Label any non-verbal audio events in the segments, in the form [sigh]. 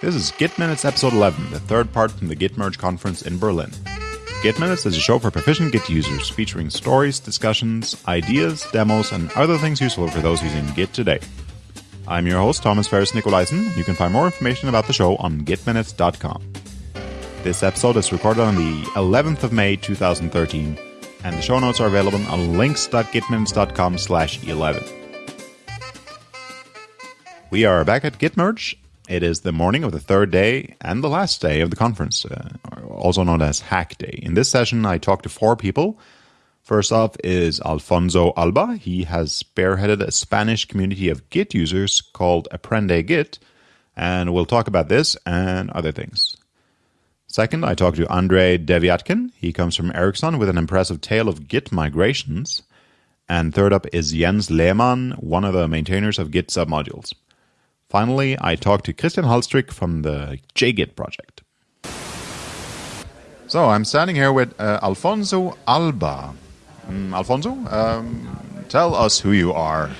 This is Git Minutes Episode 11, the third part from the Git Merge conference in Berlin. Git Minutes is a show for proficient Git users featuring stories, discussions, ideas, demos, and other things useful for those using Git today. I'm your host, Thomas Ferris Nicolaisen. You can find more information about the show on gitminutes.com. This episode is recorded on the 11th of May 2013, and the show notes are available on links.gitminutes.com slash 11. We are back at Gitmerge. It is the morning of the third day and the last day of the conference, uh, also known as Hack Day. In this session, I talked to four people. First off is Alfonso Alba. He has spearheaded a Spanish community of Git users called Aprende Git, and we'll talk about this and other things. Second, I talked to Andrei Devyatkin. He comes from Ericsson with an impressive tale of Git migrations. And third up is Jens Lehmann, one of the maintainers of Git submodules. Finally, I talked to Christian Halstrick from the JGit project. So I'm standing here with uh, Alfonso Alba. Um, Alfonso, um, tell us who you are.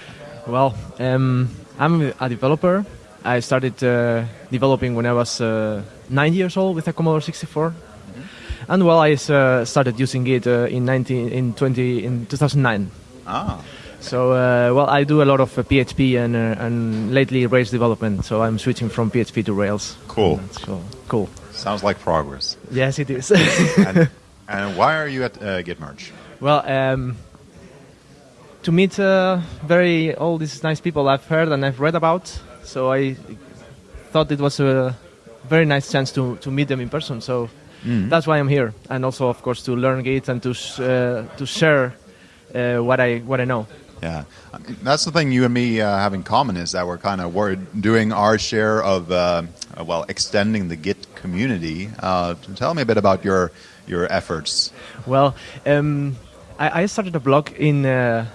Well, um, I'm a developer. I started uh, developing when I was uh, nine years old with a Commodore 64, mm-hmm. and well, I uh, started using it uh, in 19 in 20 in 2009. Ah. So, uh, well, I do a lot of uh, PHP and, uh, and lately Rails development. So I'm switching from PHP to Rails. Cool. cool. Cool. Sounds like progress. Yes, it is. [laughs] and, [laughs] and, why are you at uh, Gitmerge? Well, um, to meet uh, very all these nice people I've heard and I've read about. So I thought it was a very nice chance to, to meet them in person. So mm. that's why I'm here, and also, of course, to learn Git and to uh, to share what I what I know. Yeah, that's the thing you and me uh, have in common is that we're kind of we're doing our share of uh, well extending the Git community. Uh, tell me a bit about your your efforts. Well, um, I, I, started a blog in uh,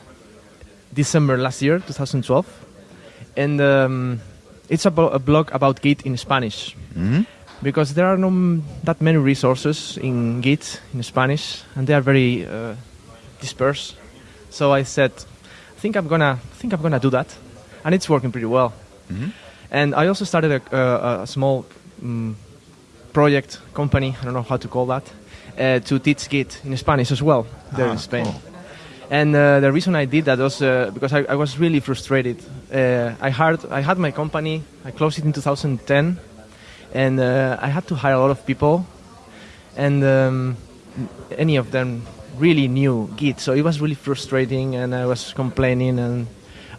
December last year, 2012, and um, it's a, a, blog about Git in Spanish. Mm-hmm. Because there are not that many resources in Git in Spanish, and they are very uh, dispersed. So I said, think I'm gonna think I'm gonna do that, and it's working pretty well. Mm-hmm. And I also started a, a, a small um, project company. I don't know how to call that uh, to teach Git in Spanish as well there ah, in Spain. Cool. And uh, the reason I did that was uh, because I, I, was really frustrated. Uh, I had I had my company. I closed it in 2010, and uh, I had to hire a lot of people, and um, any of them really knew Git. So it was really frustrating, and I was complaining. And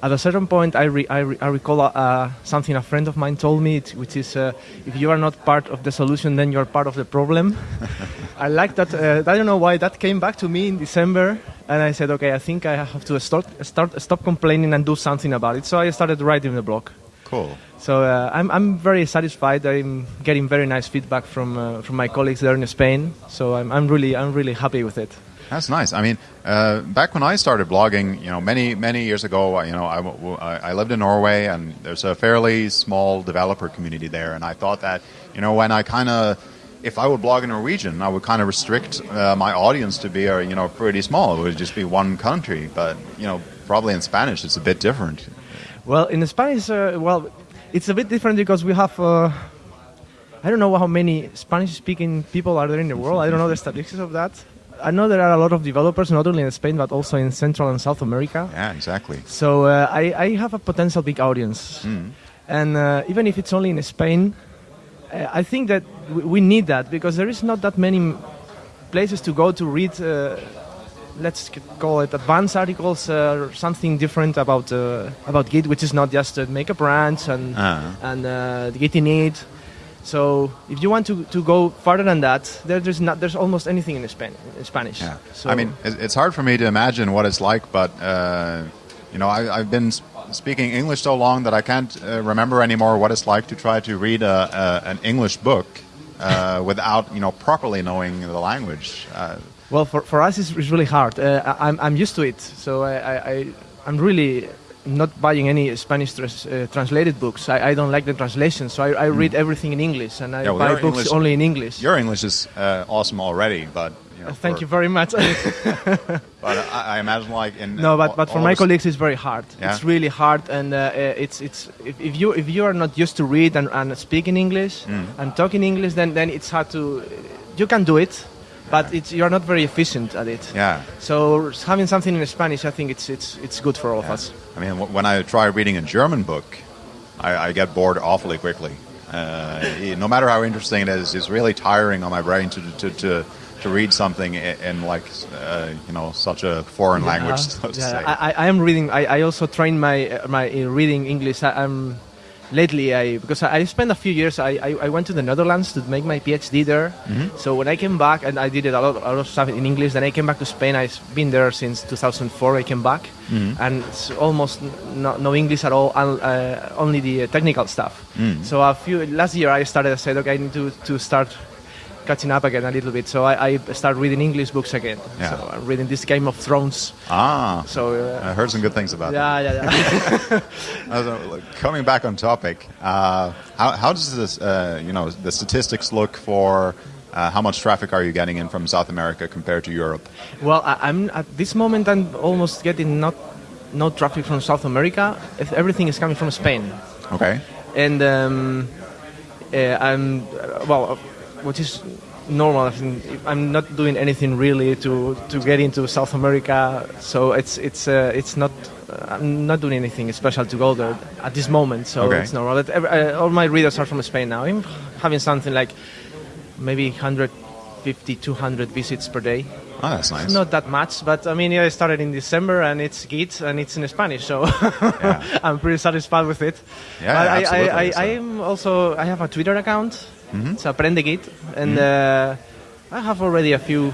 at a certain point, I, re- I, re- I recall uh, something a friend of mine told me, which is, uh, if you are not part of the solution, then you're part of the problem. [laughs] I like that. Uh, I don't know why that came back to me in December, and I said, okay, I think I have to start, start stop complaining and do something about it. So I started writing the blog. Cool. So uh, I'm, I'm very satisfied. I'm getting very nice feedback from uh, from my colleagues there in Spain. So I'm, I'm really I'm really happy with it. That's nice. I mean, uh, back when I started blogging, you know, many many years ago, you know, I, I lived in Norway, and there's a fairly small developer community there, and I thought that, you know, when I kind of if I would blog in Norwegian, I would kind of restrict uh, my audience to be, uh, you know, pretty small. It would just be one country. But you know, probably in Spanish, it's a bit different. Well, in Spanish, uh, well, it's a bit different because we have. Uh, I don't know how many Spanish-speaking people are there in the world. I don't know the statistics of that. I know there are a lot of developers, not only in Spain but also in Central and South America. Yeah, exactly. So uh, I, I, have a potential big audience, mm. and uh, even if it's only in Spain, uh, I think that we need that because there is not that many places to go to read. Uh, let's call it advanced articles uh, or something different about uh, about Git, which is not just make a branch and uh-huh. and uh, Git init so if you want to, to go farther than that, there, there's not there's almost anything in, Span- in Spanish. Yeah. So I mean, it's hard for me to imagine what it's like, but uh, you know, I, have been speaking English so long that I can't uh, remember anymore what it's like to try to read a, a, an English book uh, [laughs] without you know properly knowing the language. Uh, well, for, for us, it's, it's really hard. Uh, I'm, I'm used to it, so I, I, I'm really not buying any Spanish uh, translated books. I, I, don't like the translation, so I, I read mm. everything in English, and I yeah, well, buy books English, only in English. Your English is uh, awesome already, but you know. Thank for- you very much. [laughs] [laughs] But I, I imagine like in no, but, all- but for my colleagues, it's very hard. Yeah? It's really hard, and uh, uh, it's it's if, if you if you are not used to read and, and speak in English Mm. and talk in English, then then it's hard to. You can do it, but it's you're not very efficient at it. Yeah. So having something in Spanish, I think it's it's it's good for all of us. I mean, when I try reading a German book, I, I get bored awfully quickly. Uh, no matter how interesting it is, it's really tiring on my brain to to to, to read something in, in like uh, you know such a foreign language. So to Yeah, say. I, I- I am reading. I, I also train my my in reading English. I, I'm lately I because I, spent a few years. I, I, I went to the Netherlands to make my PhD there. Mm-hmm. So when I came back and I did a lot, a lot of stuff in English. Then I came back to Spain. I've been there since 2004. I came back Mm-hmm. and it's almost n- no, no English at all. Uh, only the uh, technical stuff. Mm. So a few last year I started. I said, okay, I need to to start. Catching up again a little bit, so I, I started reading English books again. Yeah. So I'm reading this Game of Thrones. ah, So uh, I heard some good things about yeah, yeah, yeah. [laughs] that. Uh, Coming back on topic, uh, how, how does this uh, you know the statistics look for? Uh, how much traffic are you getting in from South America compared to Europe? well, I, I'm at this moment. I'm almost getting not no traffic from South America. If everything is coming from Spain, Okay. and um, uh, I'm uh, well, which is normal. I think I'm not doing anything really to to get into South America. So it's it's uh, it's not. Uh, I'm not doing anything special to go there at this moment, so Okay. it's normal. But every, uh, all my readers are from Spain now. I'm having something like maybe 150, 200 visits per day. Oh, that's nice. Not that much, but I mean, yeah, I started in December and it's Git and it's in Spanish, so [laughs] I'm pretty satisfied with it. Yeah, but I, absolutely, I, I, so- I am also I have a Twitter account. Mm-hmm. It's Aprende Git, and uh, I have already a few,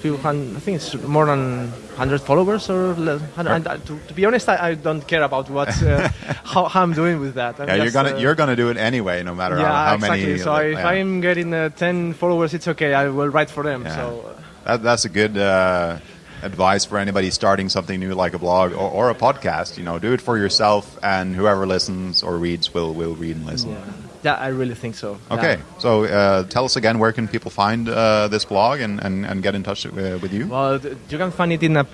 few hun- I think it's more than 100 followers. Or and, and, uh, to, to be honest, I, I don't care about what uh, [laughs] how, how I'm doing with that. I'm yeah, you're gonna uh, you're gonna do it anyway, no matter yeah, how, how exactly. many. so if yeah. I'm getting uh, 10 followers, it's okay. I will write for them. Yeah. So. That, that's a good uh, advice for anybody starting something new like a blog or, or a podcast. You know, do it for yourself, and whoever listens or reads will will read and listen. Yeah, I really think so. Okay, Yeah. so uh, tell us again where can people find uh, this blog and, and, and get in touch uh, with you? Well, you can find it in uh,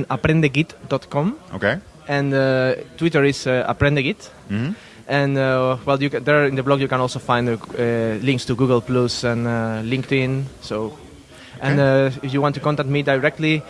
www.aprendegit.com Okay, and uh, Twitter is uh, aprendegit. Mm-hmm. And uh, well, you can, there in the blog you can also find uh, links to Google Plus and uh, LinkedIn. So, and uh, if you want to contact me directly,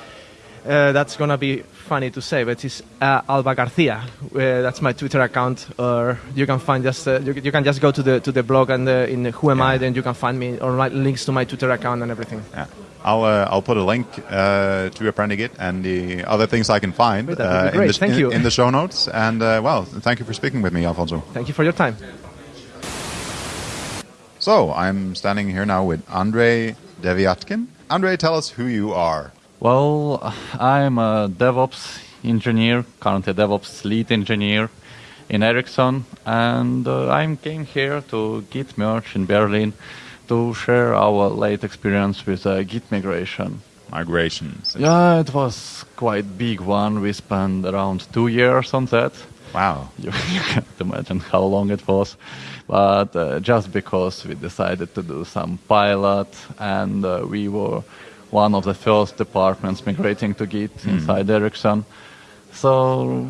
uh, that's gonna be funny to say, but it's uh, Alba Garcia. Uh, that's my Twitter account, or you can find just uh, you, you can just go to the to the blog and uh, in Who Am I, then you can find me or my links to my Twitter account and everything. yeah. I'll uh, I'll put a link uh, to Aprende Git and the other things I can find Great, that would be in, the, Thank in, you. in the show notes. And uh, well, thank you for speaking with me, Alfonso. Thank you for your time. So I'm standing here now with Andre Devyatkin. Andre, tell us who you are. Well, I'm a DevOps engineer, currently a DevOps lead engineer in Ericsson, and uh, I came here to Git Merge in Berlin to share our late experience with uh, Git migration. Migrations. Yeah, it was quite big one. We spent around two years on that. Wow. You, [laughs] you can't imagine how long it was. But uh, just because we decided to do some pilot and uh, we were one of the first departments migrating to Git inside Ericsson. So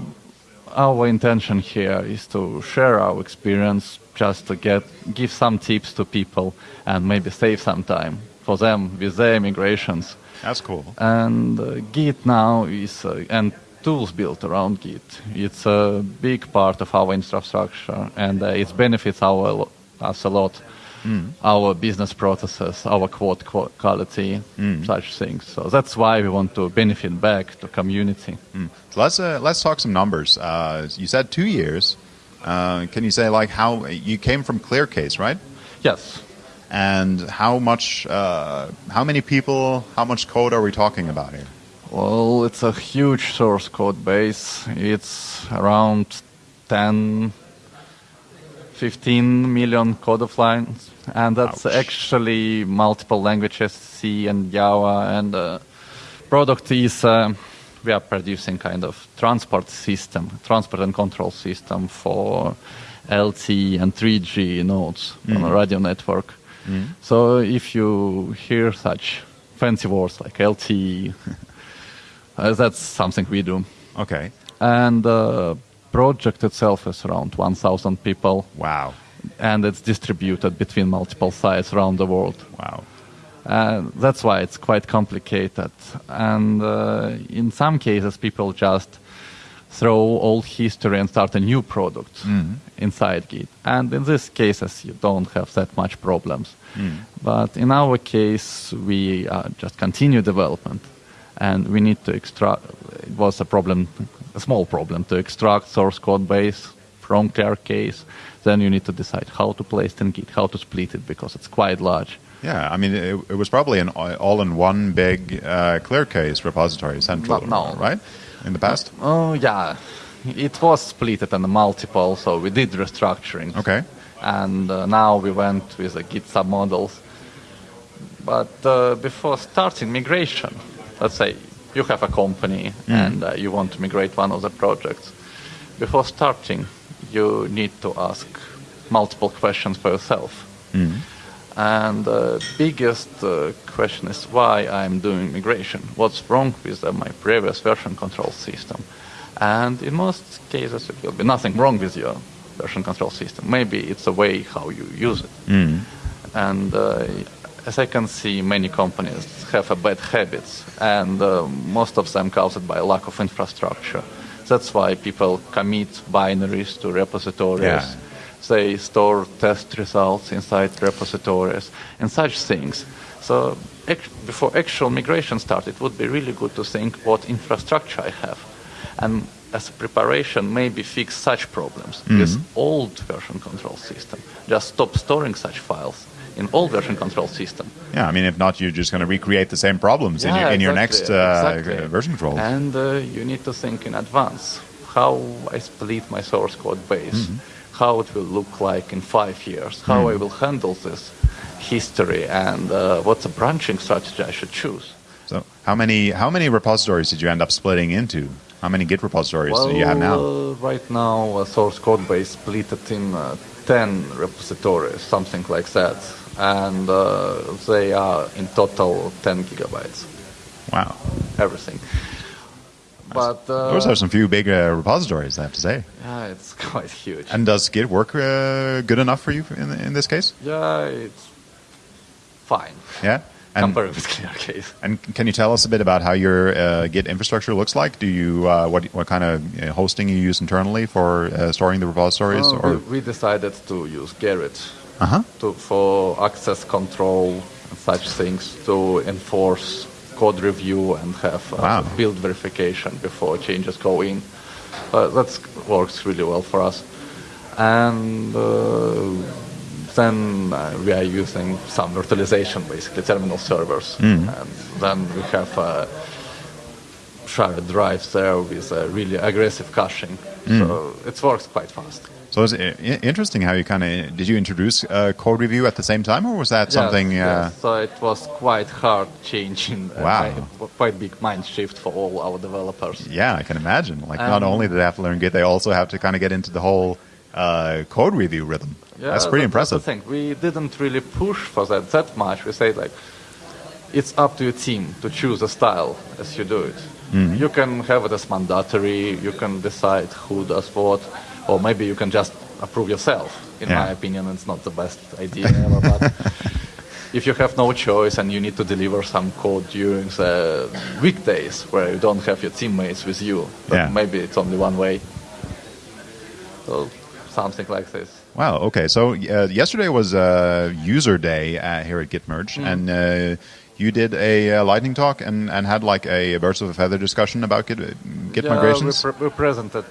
our intention here is to share our experience just to get give some tips to people and maybe save some time for them with their migrations. That's cool. And uh, Git now is, uh, and tools built around Git. It's a big part of our infrastructure and uh, it benefits our, us a lot. Our business processes, our code qu- quality, such things. So that's why we want to benefit back to community. So let's uh, let's talk some numbers. Uh, you said two years. Uh, can you say like how you came from ClearCase, right? Yes. And how much, uh, how many people, how much code are we talking about here? Well, it's a huge source code base. It's around 10, 15 million code of lines. And that's Ouch. actually multiple languages, C and Java. And uh, product is, uh, we are producing kind of transport system, transport and control system for LTE and 3G nodes on a radio network. So if you hear such fancy words like LTE, [laughs] uh, that's something we do. Okay. And the project itself is around 1,000 people, Wow. And it's distributed between multiple sites around the world. Wow. And that's why it's quite complicated. And uh, in some cases, people just throw old history and start a new product inside Git. And in these cases, you don't have that much problems. But in our case, we uh, just continue development, and we need to extract. It was a problem, a small problem, to extract source code base from ClearCase. Then you need to decide how to place it in Git, how to split it because it's quite large. Yeah, I mean, it, it was probably an all-in-one big uh, ClearCase repository central, No, no. right? In the past. Oh yeah, it was split in multiple, so we did restructuring. Okay. And uh, now we went with the Git submodules. But uh, before starting migration, let's say you have a company and uh, you want to migrate one of the projects. Before starting, you need to ask multiple questions for yourself. And the biggest uh, question is why I'm doing migration. What's wrong with uh, my previous version control system? And in most cases, it will be nothing wrong with your version control system. Maybe it's a way how you use it. And uh, as I can see, many companies have a bad habits, and uh, most of them caused by lack of infrastructure. That's why people commit binaries to repositories. Yeah. They store test results inside repositories and such things. So before actual migration started, it would be really good to think what infrastructure I have. And as a preparation, maybe fix such problems. Mm-hmm. This old version control system, just stop storing such files in all version control system. Yeah, I mean, if not, you're just going to recreate the same problems in, your, in your next uh, exactly. version control. And uh, you need to think in advance how I split my source code base, Mm-hmm. how it will look like in five years, how Mm. I will handle this history, and uh, what's a branching strategy I should choose. So, how many how many repositories did you end up splitting into? How many Git repositories do you have now? uh, right now, a source code base split it in uh, 10 repositories, something like that. And uh, they are in total 10 gigabytes, Wow, everything. But uh, those are some few big uh, repositories, I have to say. yeah, it's [laughs] quite huge. And does Git work uh, good enough for you in in this case? yeah, it's fine Yeah. [laughs] And, compared with ClearCase. and can you tell us a bit about how your uh, Git infrastructure looks like? Do you uh, what what kind of hosting you use internally for uh, storing the repositories? Or we, we decided to use Gerrit uh huh. to, for access control and such things to enforce code review and have uh, Wow. build verification before changes go in. Uh, that works really well for us. And uh, then uh, we are using some virtualization, basically terminal servers. And then we have uh, shared drives there with uh, really aggressive caching. So it works quite fast. So it's interesting how you kind of did you introduce uh, code review at the same time, or was that something? Yes, uh. So it was quite hard changing. Uh, Wow. quite big mind shift for all our developers. Yeah, I can imagine. Like, not Um, only do they have to learn Git, they also have to kind of get into the whole uh, code review rhythm. Yeah, That's pretty that- That's impressive. the thing. We didn't really push for that that much. We said like, it's up to your team to choose a style as you do it. Mm-hmm. You can have it as mandatory. You can decide who does what, or maybe you can just approve yourself. In Yeah. my opinion, it's not the best idea ever. But [laughs] if you have no choice and you need to deliver some code during the weekdays where you don't have your teammates with you, Yeah. maybe it's only one way. So something like this. Wow. Okay. So uh, yesterday was uh, user day uh, here at Gitmerge, Mm. and uh, you did a uh, lightning talk and, and had like a birds of a feather discussion about Git, Git yeah, migrations. We, pre- we presented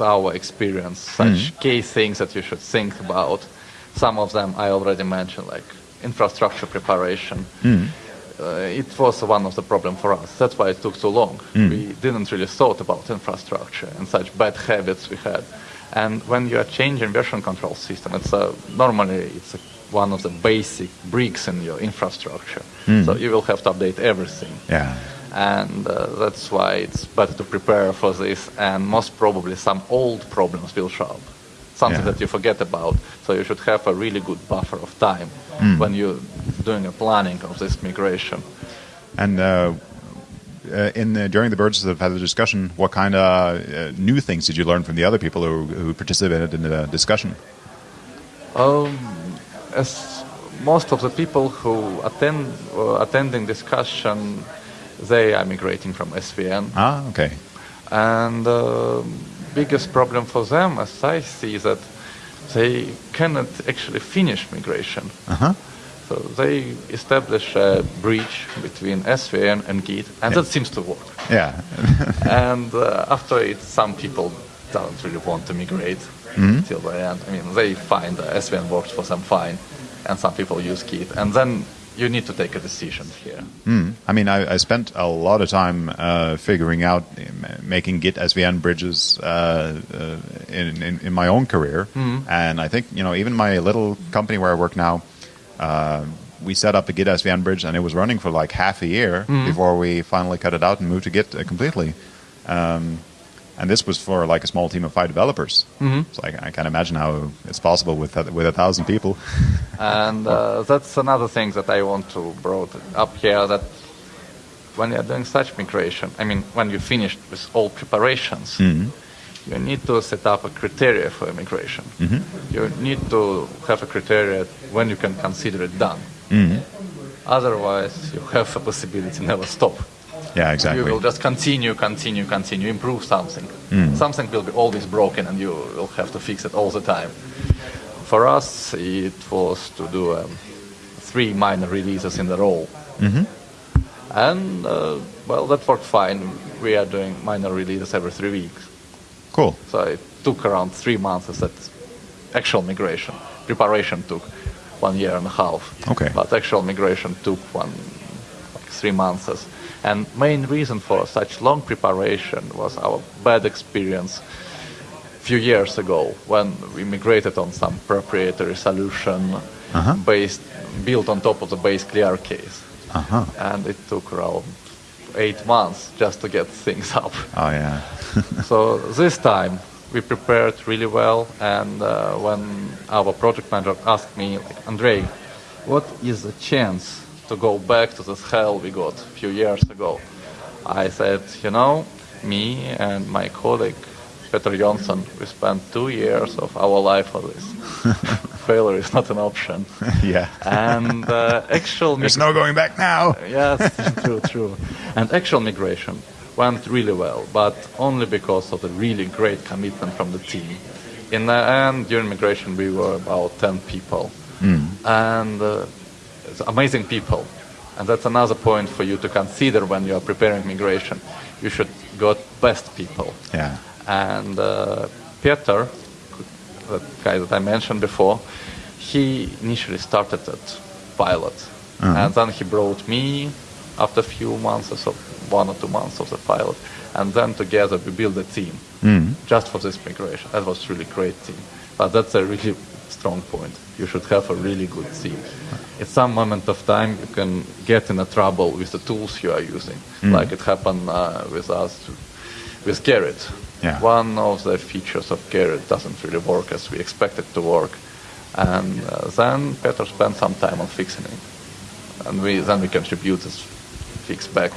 our experience, such mm. key things that you should think about. Some of them I already mentioned, like infrastructure preparation. Mm. Uh, it was one of the problem for us. That's why it took so long. Mm. We didn't really thought about infrastructure and such bad habits we had. And when you are changing version control system, it's a, normally it's a, one of the basic bricks in your infrastructure. So you will have to update everything yeah. And uh, that's why it's better to prepare for this. And most probably, some old problems will show up, something Yeah. that you forget about. So you should have a really good buffer of time when you're doing a planning of this migration. And uh, uh, in the, during the birds that have had the discussion, what kind of uh, new things did you learn from the other people who, who participated in the discussion? Um, as most of the people who attend uh, attending discussion, they are migrating from SVN. Ah, okay. And the biggest problem for them, as I see, that they cannot actually finish migration. Uh-huh. So they establish a bridge between SVN and Git, and that seems to work. Yeah. [laughs] and uh, after it, some people don't really want to migrate till the end. I mean, they find uh, SVN works for them fine, and some people use Git, and then you need to take a decision here. Mm. I mean, I, I spent a lot of time uh, figuring out making Git SVN bridges uh, uh, in, in, in my own career, and I think you know even my little company where I work now, uh, we set up a Git SVN bridge, and it was running for like half a year before we finally cut it out and moved to Git uh, completely. Um, and this was for like a small team of five developers. Mm-hmm. So I, I can imagine how it's possible with with a thousand people. And uh, that's another thing that I want to brought up here that when you're doing such migration, I mean, when you finished with all preparations, mm-hmm. you need to set up a criteria for migration. Mm-hmm. You need to have a criteria when you can consider it done. Otherwise, you have a possibility never stop. Yeah, exactly. You will just continue, continue, continue, improve something. Something will be always broken, and you will have to fix it all the time. For us, it was to do um, three minor releases in a row. And, uh, well, that worked fine. We are doing minor releases every three weeks. cool. So it took around three months that actual migration. Preparation took one year and a half. Okay. But actual migration took one, like three months. And main reason for such long preparation was our bad experience few years ago when we migrated on some proprietary solution Uh-huh. based built on top of the base ClearCase. Uh-huh. And it took around eight months just to get things up. Oh yeah. [laughs] so this time we prepared really well, and uh, when our project manager asked me, like, Andrei, what is the chance to go back to this hell we got a few years ago? I said, you know, me and my colleague Peter Jonsson, we spent two years of our life on this. [laughs] Failure is not an option. [laughs] yeah. And uh, actual [laughs] There's no going back now. yes, true, true. And actual migration went really well, but only because of the really great commitment from the team. In the end, during migration, we were about 10 people. And uh, amazing people. And that's another point for you to consider when you are preparing migration. You should got best people. Yeah. And uh, Peter, that guy that I mentioned before, he initially started at pilot, and then he brought me after a few months or so, one or two months of the pilot, and then together we built a team just for this migration. That was really great team, but that's a really strong point. You should have a really good team. At some moment of time, you can get in a trouble with the tools you are using, like it happened uh, with us with Gerrit. Yeah. One of the features of Gerrit doesn't really work as we expect it to work. And uh, then Peter spent some time on fixing it. And we then we contribute this fix back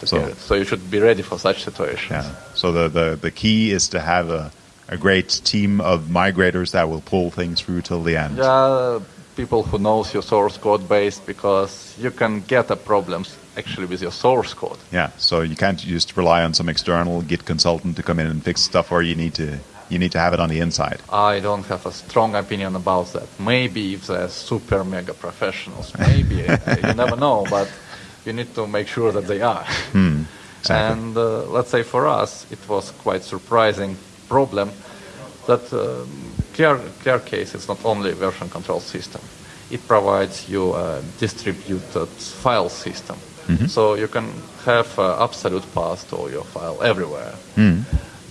to So-. So you should be ready for such situations. Yeah. So the, the, the key is to have a, a great team of migrators that will pull things through till the end. Yeah, people who knows your source code base because you can get a problems actually with your source code. Yeah. So you can't just rely on some external Git consultant to come in and fix stuff, or you need to you need to have it on the inside. I don't have a strong opinion about that. Maybe if they're super mega professionals, maybe [laughs] you never know, but you need to make sure that they are. exactly. And uh, let's say for us, it was quite surprising problem that um, Clear, ClearCase is not only a version control system. It provides you a distributed file system. So you can have uh, absolute path to your file everywhere.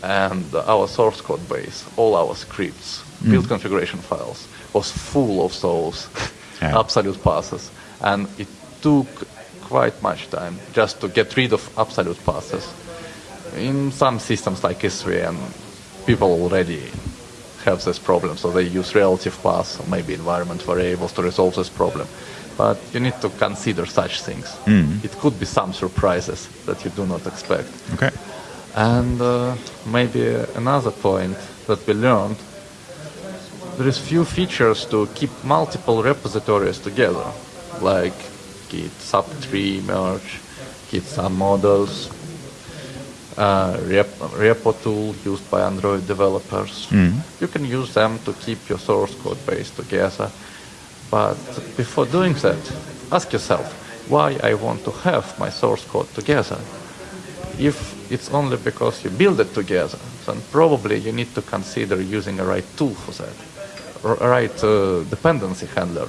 And our source code base, all our scripts, build configuration files, was full of those [laughs] Yeah. absolute passes. And it took quite much time just to get rid of absolute passes. In some systems like SVN, people already have this problem. So they use relative paths or maybe environment variables to resolve this problem. But you need to consider such things. It could be some surprises that you do not expect. Okay. And uh, maybe another point that we learned, there is few features to keep multiple repositories together, like Git subtree merge, Git submodules, uh, rep- repo tool used by Android developers. You can use them to keep your source code base together. But before doing that, ask yourself why I want to have my source code together. If it's only because you build it together, then probably you need to consider using a right tool for that, or a right uh, dependency handler.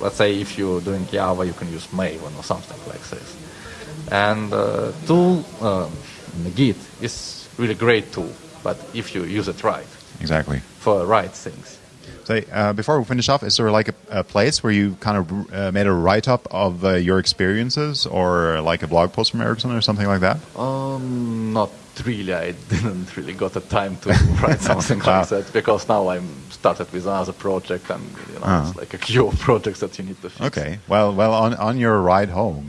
Let's say if you're doing Java, you can use Maven or something like this. And uh, tool, um, Git is really great tool, but if you use it right Exactly. for right things. Uh, before we finish off, is there like a, a place where you kind of uh, made a write up of uh, your experiences, or like a blog post from Ericsson, or something like that? Um, not really. I [laughs] didn't really got the time to write [laughs] something Ah. like that because now I'm started with another project and you know Ah. it's like a queue of [laughs] projects that you need to fix. Okay. Well, well, on on your ride home,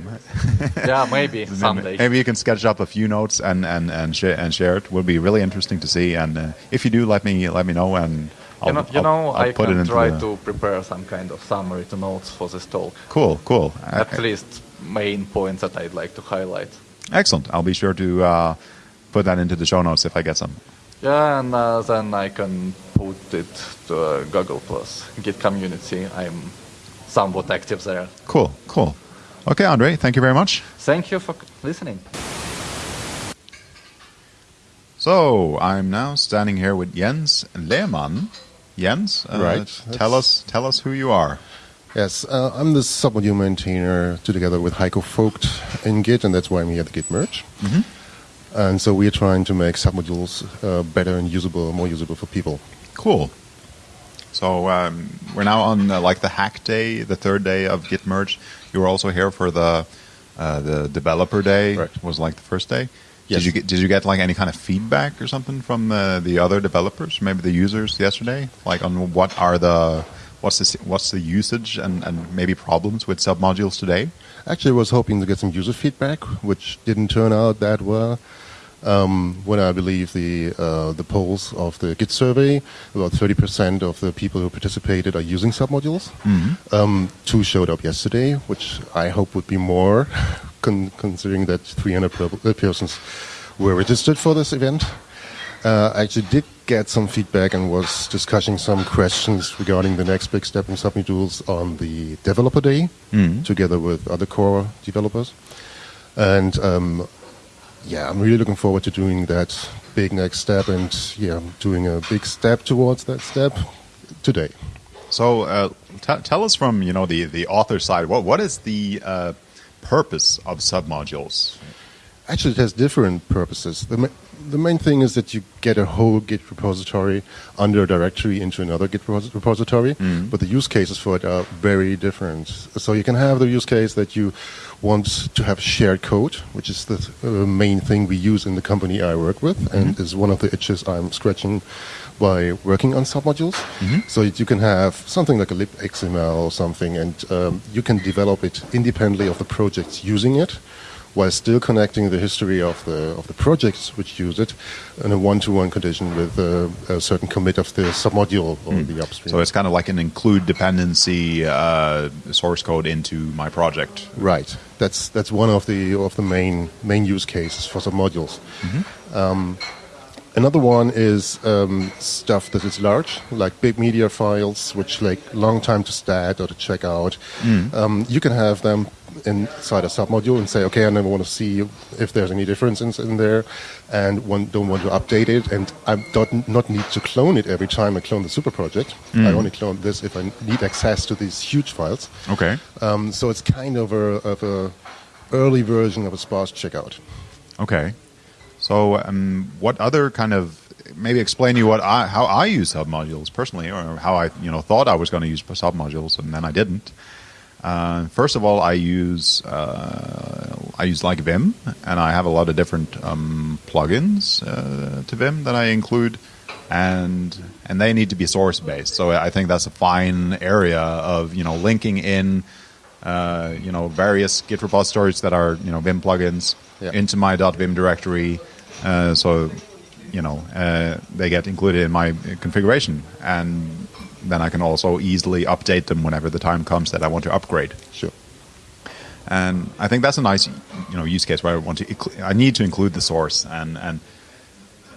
Yeah, maybe maybe, someday. maybe you can sketch up a few notes and and and share and share it. Would be really interesting to see. And uh, if you do, let me let me know, and I'll, you know, you I'll- know I'll I put can try the- to prepare some kind of summary to notes for this talk. Cool, cool. At Uh, least main points that I'd like to highlight. Excellent. I'll be sure to uh, put that into the show notes if I get some. Yeah, and uh, then I can put it to uh, Google Plus Git community. I'm somewhat active there. Cool, cool. Okay, Andre, thank you very much. Thank you for listening. So I'm now standing here with Jens Lehmann. Jens, uh, Right. Tell us, tell us who you are. Yes, uh, I'm the submodule maintainer together with Heiko Voigt in Git, and that's why I'm here at the Git merge. And so we're trying to make submodules uh, better and usable, more usable for people. Cool. So um, we're now on uh, like the hack day, the third day of Git merge. You were also here for the uh, the developer day. Correct. Was like the first day. Yes. Did you get Did you get like any kind of feedback or something from uh, the other developers, maybe the users yesterday, like on what are the what's the what's the usage and, and maybe problems with submodules today? Actually, I was hoping to get some user feedback, which didn't turn out that well. Um, when I believe the uh, the polls of the Git survey, about 30% of the people who participated are using submodules. Um, two showed up yesterday, which I hope would be more, [laughs] con- considering that 300 per- uh, persons were registered for this event. Uh, I actually did get some feedback and was discussing some questions regarding the next big step in submodules on the developer day, together with other core developers. And um, yeah, I'm really looking forward to doing that big next step and yeah, doing a big step towards that step today. So uh, tell us from you know the the author side. What what is the uh, purpose of submodules? Actually, it has different purposes. The, ma- the main thing is that you get a whole Git repository under a directory into another Git repos- repository, but the use cases for it are very different. So you can have the use case that you want to have shared code, which is the uh, main thing we use in the company I work with, and is one of the itches I'm scratching by working on submodules. So you can have something like a libxml or something, and um, you can develop it independently of the projects using it while still connecting the history of the of the projects which use it in a one-to-one condition with uh, a certain commit of the submodule or the upstream. So it's kind of like an include dependency uh, source code into my project. right. That's that's one of the of the main main use cases for submodules. Um, another one is um, stuff that is large, like big media files, which take long time to stat or to check out. Um, you can have them inside a submodule and say, okay, I never want to see if there's any differences in there, and one, don't want to update it, and I don't not need to clone it every time I clone the super project. I only clone this if I need access to these huge files. Okay. Um, so it's kind of a, of a early version of a sparse checkout. Okay. So um, what other kind of maybe explain to you what I how I use submodules personally, or how I you know thought I was going to use submodules and then I didn't. Uh, first of all, I use uh, I use like Vim, and I have a lot of different um, plugins uh, to Vim that I include and and they need to be source based. So I think that's a fine area of you know linking in uh, you know various Git repositories that are you know Vim plugins Yeah. into my .vim directory. Uh, so you know uh, they get included in my configuration, and then I can also easily update them whenever the time comes that I want to upgrade. Sure. And I think that's a nice, you know, use case where I want to, I need to include the source. And and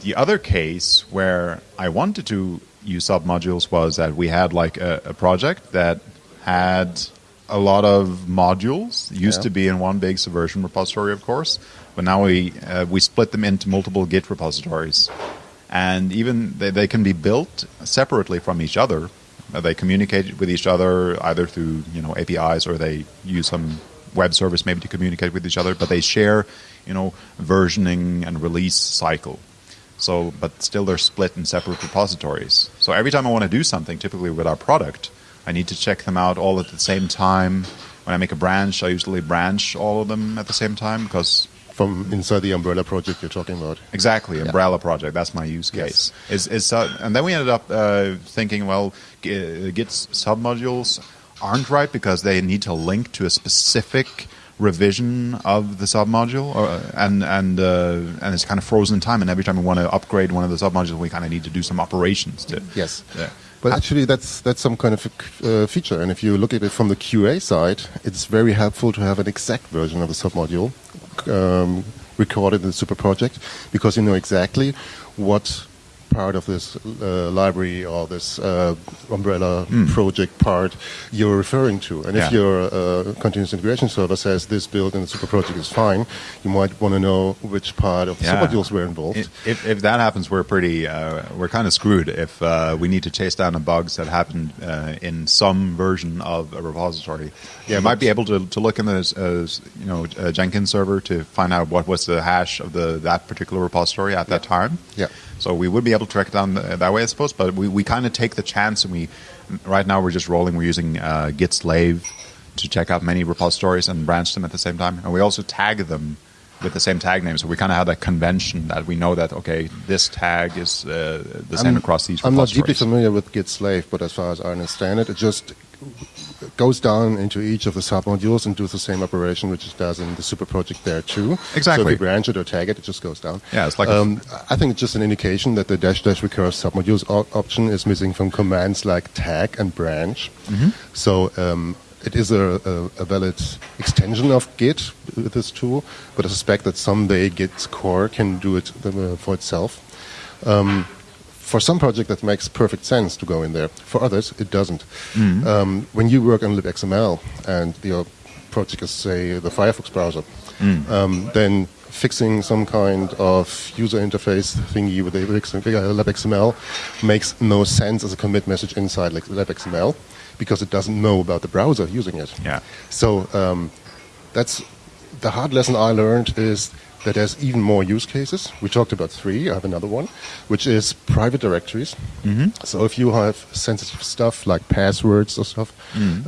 the other case where I wanted to use submodules was that we had like a, a project that had a lot of modules. Used Yeah. to be in one big Subversion repository, of course, but now we uh, we split them into multiple Git repositories, and even they, they can be built separately from each other. Uh, they communicate with each other either through you know APIs or they use some web service maybe to communicate with each other, but they share you know versioning and release cycle. So, but still they're split in separate repositories. So every time I want to do something, typically with our product, I need to check them out all at the same time. When I make a branch, I usually branch all of them at the same time because From inside the umbrella project you're talking about. exactly umbrella project. That's my use case. Is is uh, and then we ended up uh, thinking, well, Git submodules aren't right because they need to link to a specific revision of the submodule, or, and and uh, and it's kind of frozen in time. And every time we want to upgrade one of the submodules, we kind of need to do some operations to. Yes. Yeah. But actually, that's that's some kind of a uh, feature. And if you look at it from the QA side, it's very helpful to have an exact version of the submodule um, recorded in the super project because you know exactly what part of this uh, library or this uh, umbrella project part you're referring to. And. Yeah. if your uh, continuous integration server says this build in the super project is fine, you might want to know which part of the Yeah. submodules were involved. If, if that happens, we're pretty, uh, we're kind of screwed. If uh, we need to chase down the bugs that happened uh, in some version of a repository, Yeah, you might be able to, to look in the uh, you know Jenkins server to find out what was the hash of the that particular repository at that time. Yeah. So we would be able to track it down that way, I suppose. But we, we kind of take the chance, and we right now we're just rolling. We're using uh, Git slave to check out many repositories and branch them at the same time, and we also tag them with the same tag name. So we kind of have that convention that we know that okay, this tag is uh, the same across these I'm not deeply familiar with Git slave, but as far as I understand it, it just goes down into each of the submodules and does the same operation which it does in the super project there too. So Exactly. if you branch it or tag it, it just goes down. Yeah, it's like um, I think it's just an indication that the dash dash recurse submodules op- option is missing from commands like tag and branch. Mm-hmm. So um, it is a, a, a valid extension of Git with this tool, but I suspect that someday Git core can do it uh, for itself for some project that makes perfect sense to go in there. For others, it doesn't. Um, when you work on libxml and your project is, say, the Firefox browser, um, then fixing some kind of user interface thingy with libxml makes no sense as a commit message inside like libxml because it doesn't know about the browser using it. Yeah. So um, that's the hard lesson I learned is that there's even more use cases. We talked about three. I have another one, which is private directories. So if you have sensitive stuff like passwords or stuff,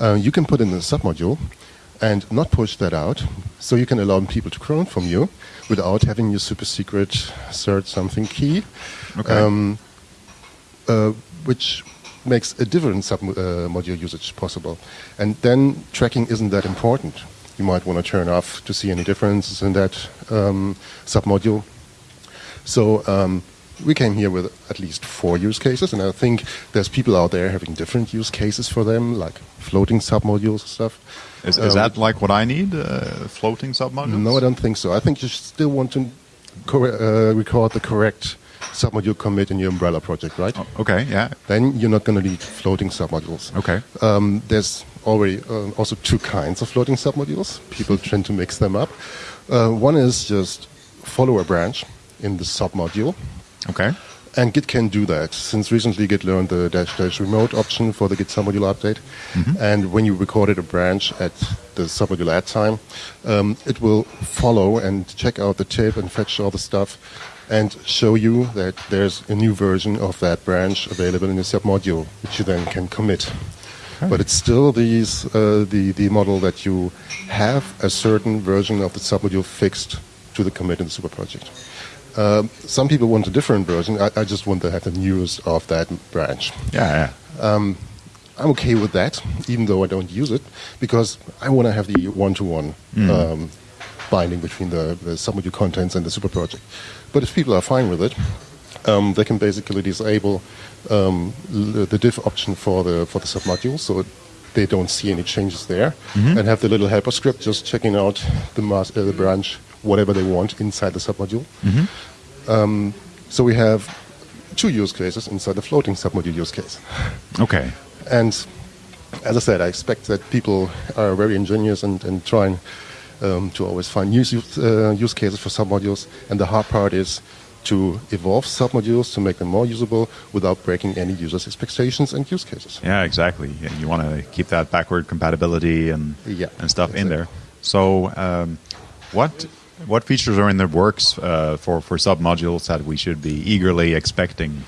uh, you can put in a submodule and not push that out. So you can allow people to clone from you without having your super secret cert something key Okay. um, uh, which makes a different sub-module usage possible. And then tracking isn't that important. You might want to turn off to see any differences in that um, submodule. So um, we came here with at least four use cases, and I think there's people out there having different use cases for them, like floating submodules and stuff. Is, is Um, that like what I need? Uh, floating submodules? no, I don't think so. I think you still want to uh, record the correct submodule commit in your umbrella project, right? Okay, yeah. Then you're not going to need floating submodules. Okay. Um, there's already uh, also two kinds of floating submodules. People tend to mix them up. Uh, one is just follow a branch in the submodule. Okay. And Git can do that. Since recently, Git learned the dash dash remote option for the Git submodule update. And when you recorded a branch at the submodule add time, um, it will follow and check out the tip and fetch all the stuff and show you that there's a new version of that branch available in the submodule, which you then can commit. But it's still these, uh, the, the model that you have a certain version of the submodule fixed to the commit in the super project. Um, some people want a different version. I, I just want to have the news of that branch. Yeah, yeah. I'm okay with that, even though I don't use it, because I want to have the one-to-one um, binding between the, the submodule contents and the super project. But if people are fine with it, um, they can basically disable um, the diff option for the for the submodule, so they don't see any changes there, and have the little helper script just checking out the uh, the branch, whatever they want inside the submodule. Um, so we have two use cases inside the floating submodule use case. Okay. And as I said, I expect that people are very ingenious and, and trying um, to always find use, uh, use cases for submodules. And the hard part is to evolve submodules to make them more usable without breaking any users' expectations and use cases. Yeah, exactly. Yeah, you want to keep that backward compatibility and Yeah, and stuff in there. So, um, what what features are in the works uh, for for submodules that we should be eagerly expecting?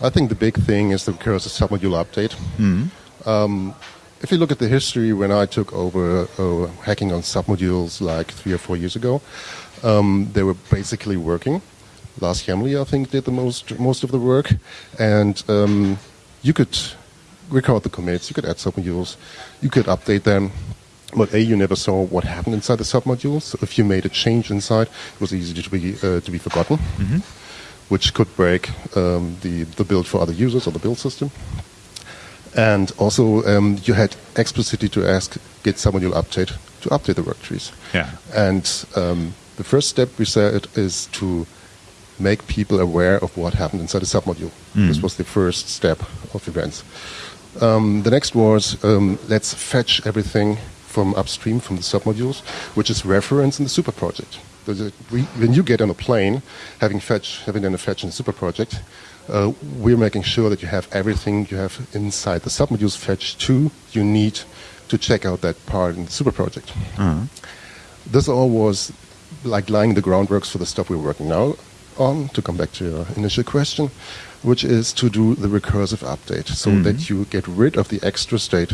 I think the big thing is the recursive submodule update. Um, if you look at the history when I took over uh, hacking on submodules like three or four years ago, um, they were basically working. Lars Hjemli, I think, did the most most of the work, and um, you could record the commits, you could add submodules, you could update them. But a, you never saw what happened inside the submodules. So if you made a change inside, it was easy to be uh, to be forgotten, which could break um, the the build for other users or the build system. And also, um, you had explicitly to ask Git submodule update to update the work trees. Yeah. And um, the first step we said is to make people aware of what happened inside the submodule. This was the first step of events. Um, the next was um, let's fetch everything from upstream from the submodules, which is referenced in the super project. A- when you get on a plane, having fetch, having done a fetch in the super project, uh, we're making sure that you have everything you have inside the submodules fetch too. You need to check out that part in the super project. This all was like laying the groundworks for the stuff we're working now on, to come back to your initial question, which is to do the recursive update so that you get rid of the extra state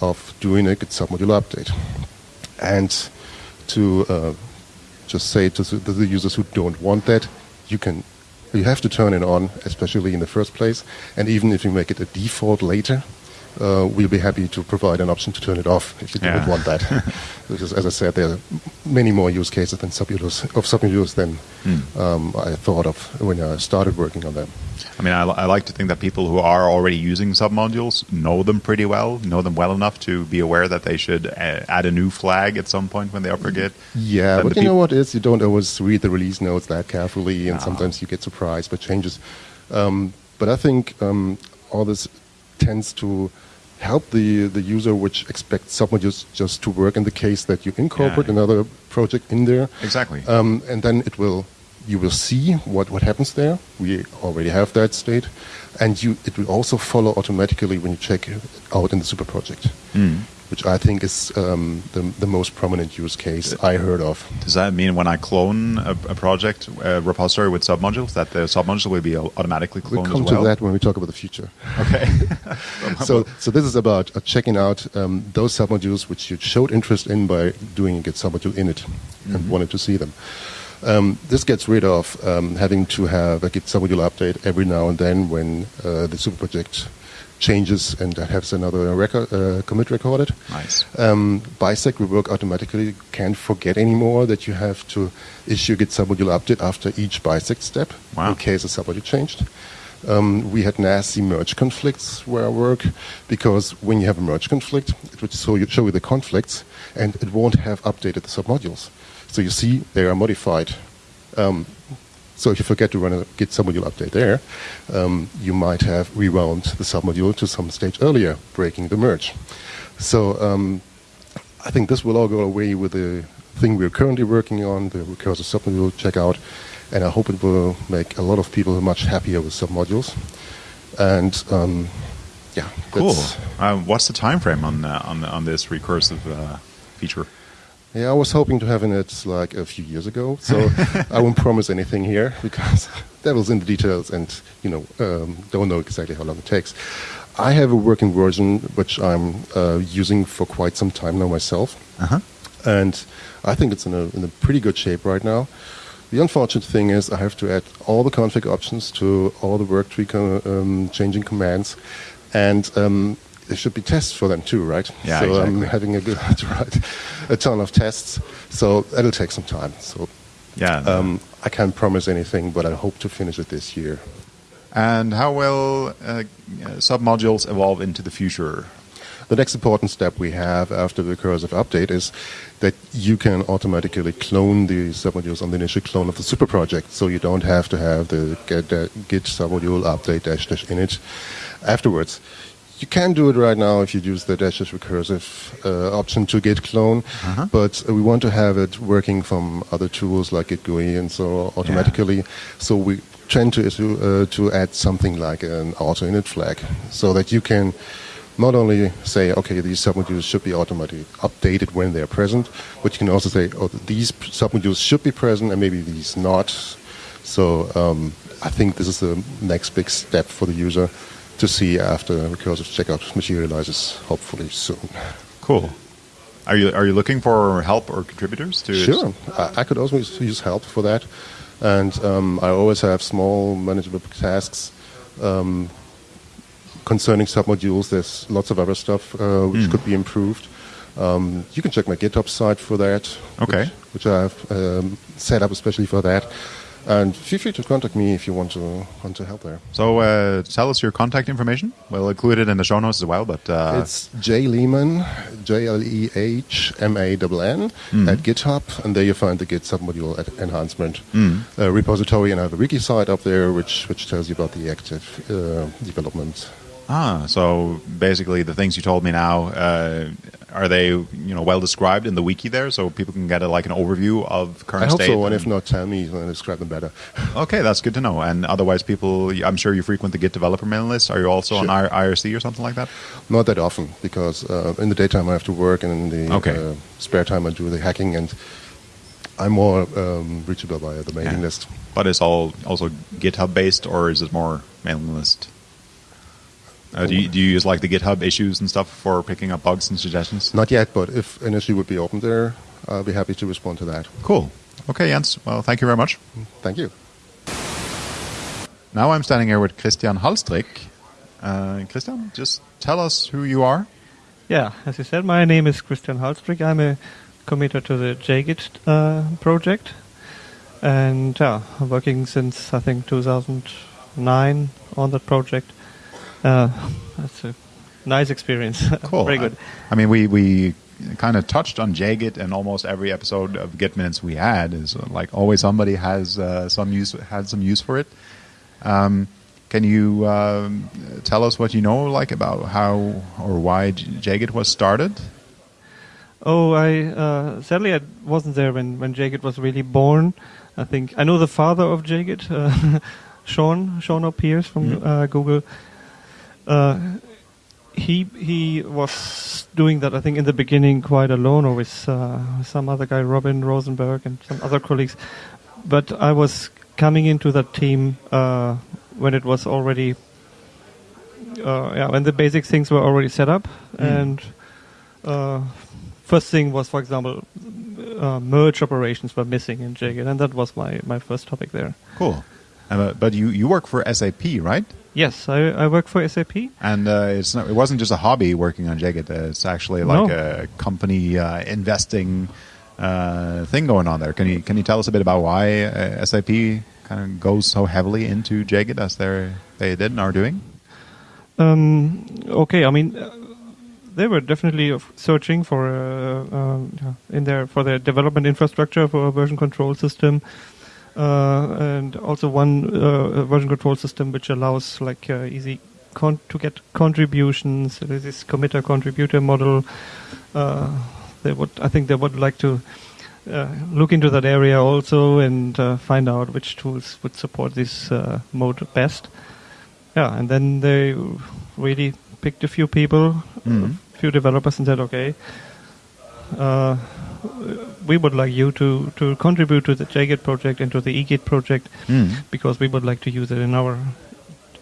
of doing a Git submodule update. And to uh, just say to the users who don't want that, you can you have to turn it on, especially in the first place. And even if you make it a default later, uh, we'll be happy to provide an option to turn it off if you Yeah. don't want that. [laughs] because, as I said, there are many more use cases than submodules, of submodules than um, I thought of when I started working on them. I mean, I, I like to think that people who are already using submodules know them pretty well, know them well enough to be aware that they should uh, add a new flag at some point when they Git. Yeah, but you know what is you don't always read the release notes that carefully, and Ah. sometimes you get surprised by changes. Um, but I think um, all this tends to help the the user which expects submodules just to work in the case that you incorporate Yeah. another project in there. Exactly. Um, and then it will you will see what, what happens there. We already have that state, and you it will also follow automatically when you check out in the super project, which I think is um, the the most prominent use case I heard of. Does that mean when I clone a, a project a repository with submodules, that the submodule will be au- automatically We'll cloned come as well? to that when we talk about the future. Okay. [laughs] So, so this is about uh, checking out um, those submodules which you showed interest in by doing a Git submodule init and wanted to see them. Um, this gets rid of um, having to have a Git submodule update every now and then when uh, the super project changes and that has another record, uh, commit recorded. Nice. Um, Bisect will work automatically. Can't forget anymore that you have to issue Git submodule update after each bisect step Wow. in case a submodule changed. Um, we had nasty merge conflicts where I work because when you have a merge conflict, it would show you, show you the conflicts and it won't have updated the submodules. So you see they are modified. Um, so if you forget to run a Git submodule update there, um, you might have rewound the submodule to some stage earlier, breaking the merge. So um, I think this will all go away with the thing we're currently working on, the recursive submodule checkout, and I hope it will make a lot of people much happier with submodules. And um, yeah, Cool. Uh, what's the time frame on uh, on on this recursive uh, feature? Yeah, I was hoping to have it like a few years ago, so I won't promise anything here [laughs] because devil's in the details, and you know um, don't know exactly how long it takes. I have a working version which I'm uh, using for quite some time now myself, Uh-huh. and I think it's in a in a pretty good shape right now. The unfortunate thing is I have to add all the config options to all the work tree co- um, changing commands, and um, there should be tests for them too, right? Yeah, so I'm having a good [laughs] to write a ton of tests, so that'll take some time. So Yeah. um, I can't promise anything, but I hope to finish it this year. and how will uh, submodules evolve into the future? The next important step we have after the recursive update is that you can automatically clone the submodules on the initial clone of the super project, so you don't have to have the get, uh, git submodule update dash dash init afterwards. You can do it right now if you use the dash dash recursive uh, option to git clone, but uh, we want to have it working from other tools like Git GUI and so automatically. So we tend to uh, to add something like an auto init flag, so that you can not only say, okay, these submodules should be automatically updated when they're present, but you can also say, oh, these submodules should be present and maybe these not. So um, I think this is the next big step for the user to see after recursive checkout materializes, hopefully soon. Cool. Are you are you looking for help or contributors to? Sure, I, I could also use- help for that, and um, I always have small manageable tasks um, concerning submodules. There's lots of other stuff uh, which could be improved. Um, you can check my GitHub site for that. Okay. Which, which I have um, set up especially for that. And feel free to contact me if you want to want to help there. So uh, tell us your contact information. We'll include it in the show notes as well. But uh, it's J Lehmann, J L E H M A N N at GitHub, and there you find the Git submodule at enhancement uh, repository, and I have a wiki site up there which which tells you about the active uh, development. ah, so basically the things you told me now uh, are they you know well described in the wiki there, so people can get a, like an overview of current I hope state. so, and if not, tell me and describe them better. [laughs] Okay, that's good to know. And otherwise, people, I'm sure you frequent the Git developer mailing list. Are you also on Sure. I- IRC or something like that? Not that often because uh, in the daytime I have to work, and in the Okay. uh, spare time I do the hacking, and I'm more um, reachable via the mailing Yeah. list. But it's all also GitHub based, or is it more mailing list? Uh, do, you, do you use like the GitHub issues and stuff for picking up bugs and suggestions? Not yet, but if an issue would be open there, I'll be happy to respond to that. Cool. Okay, Jens. Well, thank you very much. Thank you. Now I'm standing here with Christian Halstrick. Uh, Christian, just tell us who you are. Yeah, as you said, my name is Christian Halstrick. I'm a committer to the JGit uh, project, and yeah, I'm working since I think 2009 on that project. Uh, that's a nice experience. [laughs] Cool. Very good. I, I mean, we we kind of touched on JGit, and almost every episode of Git Minutes we had is uh, like always somebody has uh, some use had some use for it. Um, can you um, tell us what you know, like about how or why J- JGit was started? Oh, I uh, sadly I wasn't there when when JGit was really born. I think I know the father of JGit, uh, [laughs] Sean Shawn O. Pearce from uh, Google. Uh, he he was doing that I think in the beginning quite alone, or with uh, some other guy, Robin Rosenberg, and some other colleagues. But I was coming into that team uh, when it was already. Uh, yeah, when the basic things were already set up, and uh, first thing was, for example, uh, merge operations were missing in JGit, and that was my, my first topic there. Cool. But you, you work for SAP, right? Yes, I, I work for SAP. And uh, it's not, it wasn't just a hobby working on JGit. Uh, it's actually like No. a company uh, investing uh, thing going on there. Can you can you tell us a bit about why uh, SAP kind of goes so heavily into JGit as they they did and are doing? Um, okay, I mean, uh, they were definitely searching for uh, yeah, in their for their development infrastructure for a version control system, uh, and also one uh, version control system which allows like uh, easy con- to get contributions. There's this committer contributor model. Uh, they would, I think, they would like to. Uh, look into that area also and uh, find out which tools would support this uh, mode best. Yeah, and then they really picked a few people, Mhm. a few developers, and said, "Okay, uh, we would like you to to contribute to the JGit project and to the eGit project because we would like to use it in our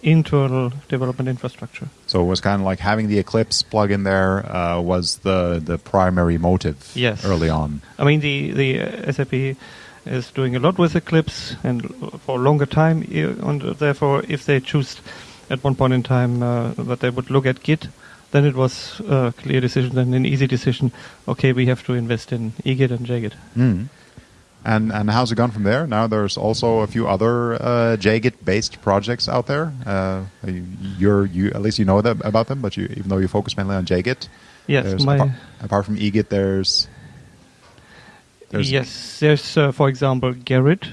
internal development infrastructure." So it was kind of like having the Eclipse plugin there uh, was the the primary motive Yes. early on. I mean, the the uh, SAP is doing a lot with Eclipse and for a longer time. And therefore, if they choose at one point in time uh, that they would look at Git, then it was a clear decision and an easy decision. Okay, we have to invest in eGit and JGit. Mm. And and how's it gone from there? Now there's also a few other uh, JGit based projects out there. Uh, you're you at least you know them, about them, but you even though you focus mainly on JGit. Yes, my apart, apart from eGit, there's, there's yes, there's uh, for example Gerrit,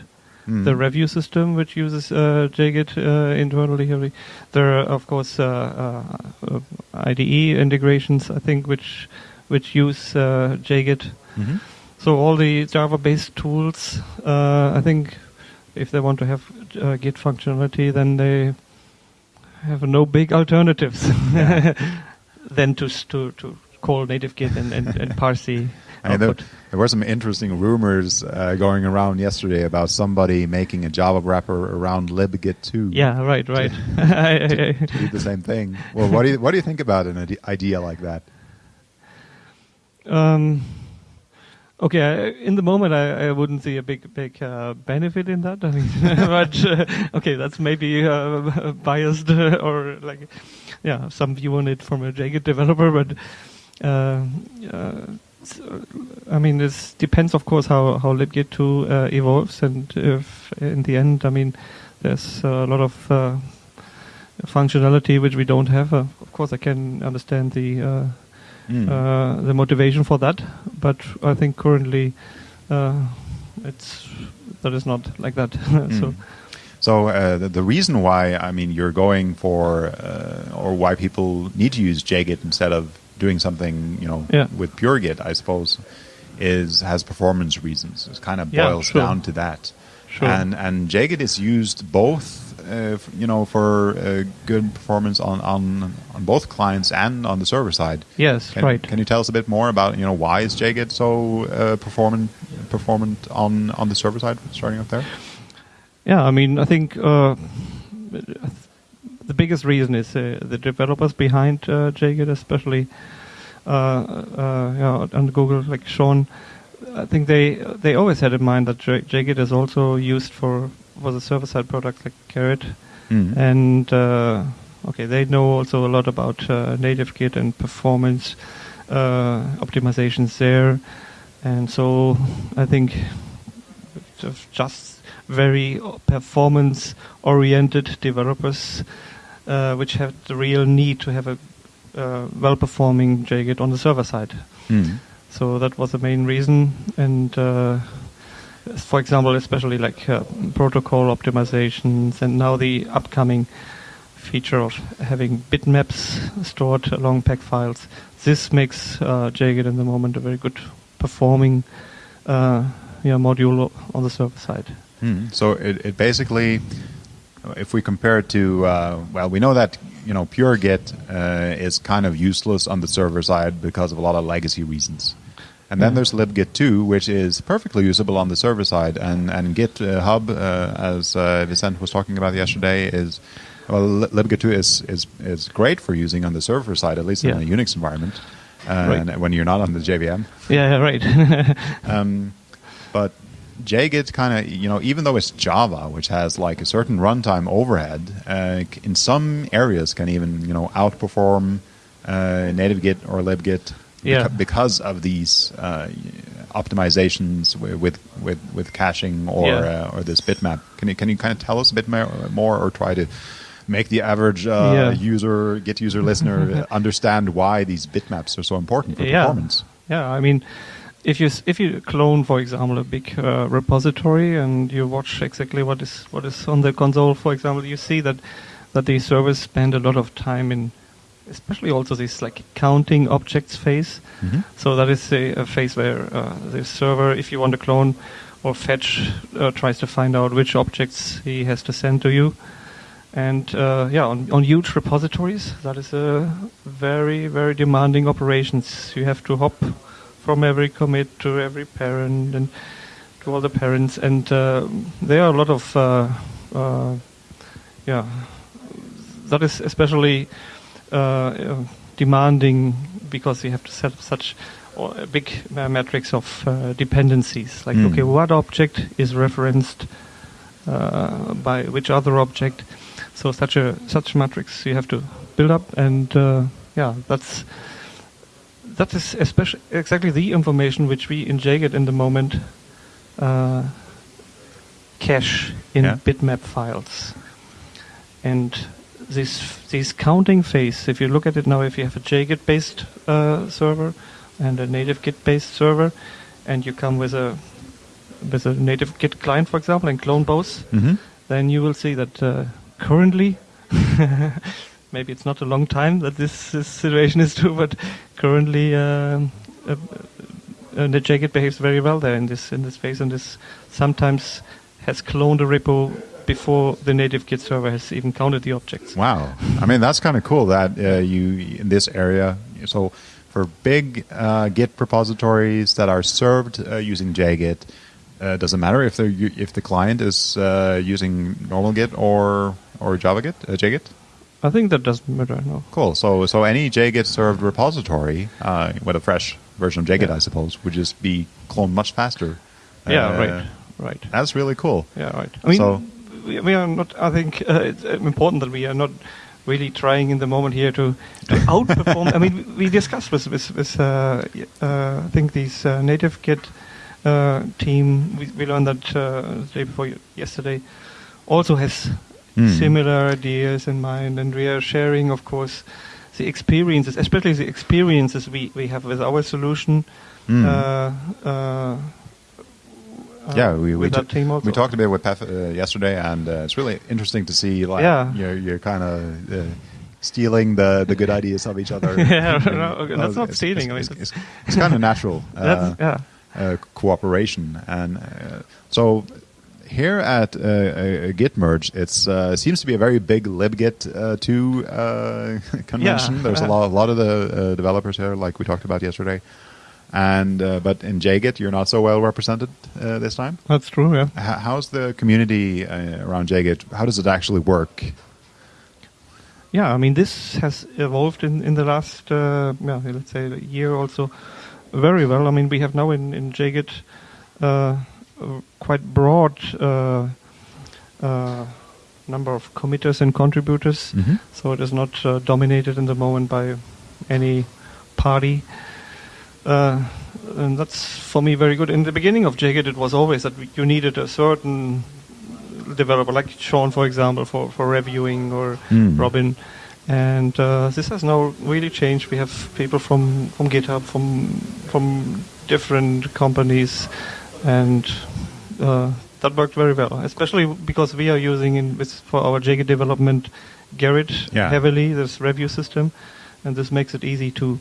mm. the review system which uses uh, JGit uh, internally. There are of course uh, uh, IDE integrations, I think, which which use JGit. Mm-hmm. So all the Java-based tools, I think, if they want to have Git functionality, then they have no big alternatives. Yeah. [laughs] than to to to call native Git and and, and [laughs] parse the I mean, there, there, were some interesting rumors uh, going around yesterday about somebody making a Java wrapper around libgit2. Yeah, right, right. [laughs] To, [laughs] to, to do the same thing. Well, what do you what do you think about an idea like that? Um, Okay, in the moment, I, I wouldn't see a big big uh, benefit in that. I mean, [laughs] but uh, okay, that's maybe uh, biased or like, yeah, some view on it from a JGit developer. But uh, uh, I mean, this depends, of course, how how libgit two uh, evolves, and if in the end, I mean, there's a lot of functionality which we don't have. of course, I can understand the mm. uh, the motivation for that. But I think currently uh, it's that is not like that. [laughs] mm. So. So uh, the, the, reason why I mean you're going for uh, or why people need to use JGit instead of doing something you know yeah. with pure Git, I suppose, is has performance reasons. It kind of boils yeah, sure. down to that. Sure. And and JGit is used both uh, you know, for uh, good performance on, on on both clients and on the server side. Yes, can, right. Can you tell us a bit more about you know why is JGit so uh, performant performant on on the server side? Starting up there. Yeah, I mean, I think uh, the biggest reason is uh, the developers behind uh, JGit, especially yeah, on Google, like Shawn. I think they they always had in mind that JGit is also used for for the server side products like Gerrit, mm. and uh, okay, they know also a lot about uh, native Git and performance uh, optimizations there, and so I think just very performance oriented developers uh, which have the real need to have a uh, well performing JGit on the server side. Mm. So that was the main reason, and uh, for example, especially like uh, protocol optimizations, and now the upcoming feature of having bitmaps stored along pack files. This makes uh, JGit in the moment a very good performing uh, yeah, module on the server side. Mm. So it, it, basically, if we compare it to, uh, well, we know that you know pure Git uh, is kind of useless on the server side because of a lot of legacy reasons. And then there's libgit2, which is perfectly usable on the server side. And, and GitHub, uh, uh, as uh, Vicent was talking about yesterday, is well, libgit2 is, is, is great for using on the server side, at least yeah. in a Unix environment, uh, right. when you're not on the JVM. Yeah, right. [laughs] um, but JGit kind of, you know, even though it's Java, which has like a certain runtime overhead, uh, in some areas can even, you know, outperform uh, native Git or libgit yeah. because of these uh, optimizations with with with caching or yeah. uh, or this bitmap. Can you can you kind of tell us a bit more, more or try to make the average uh, yeah. user, Git user, listener [laughs] understand why these bitmaps are so important for yeah. performance? Yeah, I mean. If you if you clone, for example, a big uh, repository and you watch exactly what is what is on the console, for example, you see that that the servers spend a lot of time in especially also this like counting objects phase. Mm-hmm. So that is a, a phase where uh, the server, if you want to clone or fetch, uh, tries to find out which objects he has to send to you. And uh, yeah, on, on huge repositories, that is a very very demanding operations. You have to hop from every commit to every parent and to all the parents, and uh, there are a lot of uh, uh, yeah. That is especially uh, demanding because you have to set up such a big matrix of uh, dependencies. Like, Mm. okay, what object is referenced uh, by which other object? So such a such matrix you have to build up, and uh, yeah, that's that is especially exactly the information which we in JGit in the moment uh, cache in Yeah. bitmap files. And this this counting phase, if you look at it now, if you have a JGit based uh, server and a native Git based server, and you come with a with a native Git client, for example, and clone both, Mm-hmm. then you will see that uh, currently, [laughs] maybe it's not a long time that this, this situation is true, but currently um, uh, uh, the JGit behaves very well there in this in this phase, and this sometimes has cloned a repo before the native Git server has even counted the objects. Wow. I mean, that's kind of cool that uh, you, in this area, so for big uh, Git repositories that are served uh, using JGit, uh, doesn't matter if they're if the client is uh, using normal Git or or Java Git, uh, JGit? I think that doesn't matter. No. Cool. So so any JGit served repository uh, with a fresh version of JGit, Yeah. I suppose, would just be cloned much faster. yeah. Uh, Right. Right. That's really cool. Yeah, right. I mean, So- we, are not. I think uh, it's uh, important that we are not really trying in the moment here to, to [laughs] outperform. I mean, we we discussed with with, with uh, uh, I think these uh, native Git uh, team. We, we learned that uh, the day before yesterday also has Hmm. similar ideas in mind, and we are sharing, of course, the experiences, especially the experiences we, we have with our solution. Hmm. Uh, uh, yeah, we, we, we talked a bit with Peff uh, yesterday, and uh, it's really interesting to see like Yeah. you're, you're kind of uh, stealing the, the good ideas of each other. [laughs] Yeah, no, [laughs] okay, that's not it's- stealing, I mean, It's, it's, it's kind of natural. [laughs] uh, yeah. uh, cooperation. And uh, so here at uh, uh, Git merge, it uh, seems to be a very big libgit uh, 2 uh, [laughs] convention. Yeah, There's a lot, a lot of the uh, developers here, like we talked about yesterday. And uh, but in JGit, you're not so well represented uh, this time. That's true, yeah. H- how's the community uh, around JGit? How does it actually work? Yeah, I mean, this has evolved in, in the last, uh, yeah, let's say, a year also very well. I mean, we have now in, in JGit uh, quite broad uh, uh, number of committers and contributors. Mm-hmm. So it is not uh, dominated in the moment by any party. Uh, and that's for me very good. In the beginning of JGit, it was always that you needed a certain developer, like Shawn, for example, for, for reviewing, or Hmm. Robin. And uh, this has now really changed. We have people from, from GitHub, from from different companies, and uh, that worked very well. Especially because we are using in with, for our JGit development Gerrit Yeah. heavily, this review system, and this makes it easy to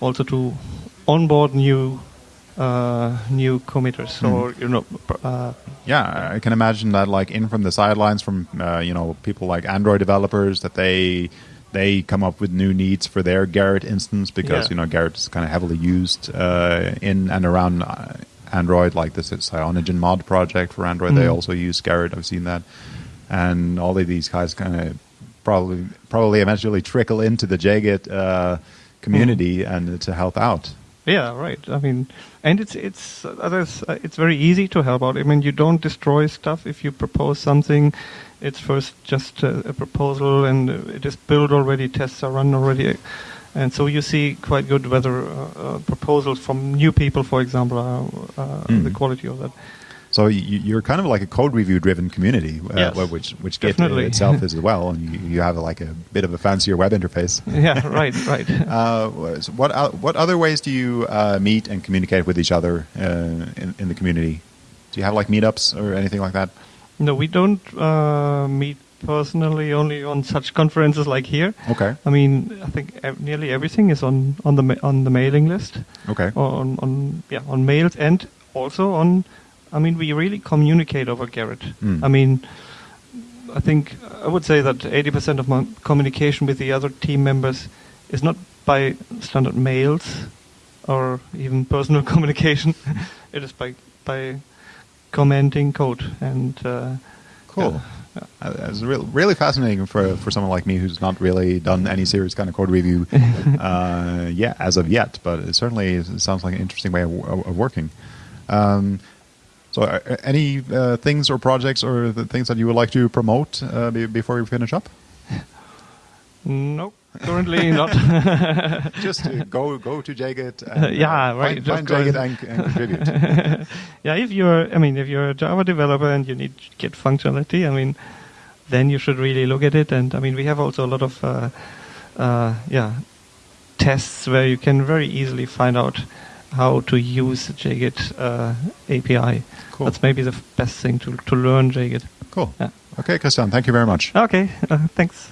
also to onboard new uh, new committers Mhm. or you know uh, Yeah, I can imagine that, like in from the sidelines, from uh, you know people like Android developers, that they they come up with new needs for their Gerrit instance because Yeah. you know Gerrit is kind of heavily used uh, in and around uh, Android. Like this CyanogenMod project for Android, they Mhm. also use Gerrit. I've seen that, and all of these guys kind of probably probably eventually trickle into the JGit uh, community and to help out. Yeah, right. I mean, and it's it's uh, others. Uh, it's very easy to help out. I mean, you don't destroy stuff if you propose something. It's first just a, a proposal, and it is built already. Tests are run already, and so you see quite good whether uh, uh, proposals from new people, for example, are uh, Mm. the quality of that. So you, you're kind of like a code review driven community, uh, Yes, which which Git definitely. itself [laughs] is as well, and you, you have like a bit of a fancier web interface. [laughs] yeah, right, right. [laughs] Uh, so what what other ways do you uh, meet and communicate with each other uh, in, in the community? Do you have like meetups or anything like that? No, we don't uh, meet personally. Only on such conferences like here. Okay, I mean, I think ev- nearly everything is on on the ma- on the mailing list. okay, on, on yeah on mails and also on I mean we really communicate over Gerrit. Mm. I mean I think I would say that 80% of my communication with the other team members is not by standard mails or even personal [laughs] communication. [laughs] it is by by commenting code and uh, cool. yeah, Uh, It's really, really fascinating for, for someone like me who's not really done any serious kind of code review, [laughs] uh, yeah, as of yet. But it certainly sounds like an interesting way of, of working. Um, so, uh, any uh, things or projects or the things that you would like to promote uh, be, before we finish up? No, currently not. [laughs] Just uh, go go to JGit. And, [laughs] uh, Yeah, right, Find, find JGit and, and [laughs] contribute. yeah, if you're, I mean, if you're a Java developer and you need Git functionality, I mean, then you should really look at it. And I mean, we have also a lot of, uh, uh, yeah, tests where you can very easily find out how to use JGit uh, API. Cool. That's maybe the best thing to to learn JGit. Cool. Yeah. Okay, Christian, thank you very much. Okay, uh, thanks.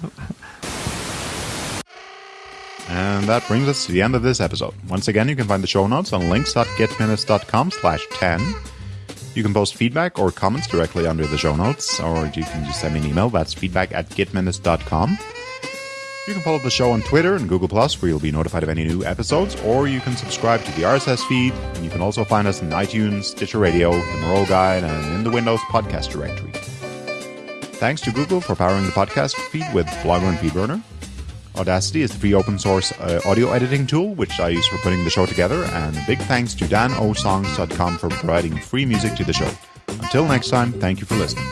And that brings us to the end of this episode. Once again, you can find the show notes on links.gitminutes.com slash 10. You can post feedback or comments directly under the show notes, or you can just send me an email. That's feedback at gitminutes.com. You can follow the show on Twitter and Google Plus, where you'll be notified of any new episodes, or you can subscribe to the RSS feed, and you can also find us in iTunes, Stitcher Radio, the Miro Guide, and in the Windows podcast directory. Thanks to Google for powering the podcast feed with Blogger and FeedBurner. Audacity is the free open source uh, audio editing tool which I use for putting the show together, and big thanks to danosongs.com for providing free music to the show. Until next time, thank you for listening.